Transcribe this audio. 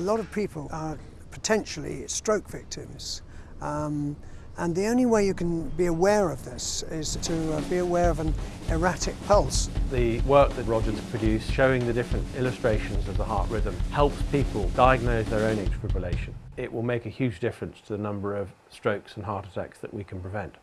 a lot of people are potentially stroke victims. Um, and the only way you can be aware of this is to uh, be aware of an erratic pulse. The work that Roger's produced showing the different illustrations of the heart rhythm helps people diagnose their own atrial fibrillation. It will make a huge difference to the number of strokes and heart attacks that we can prevent.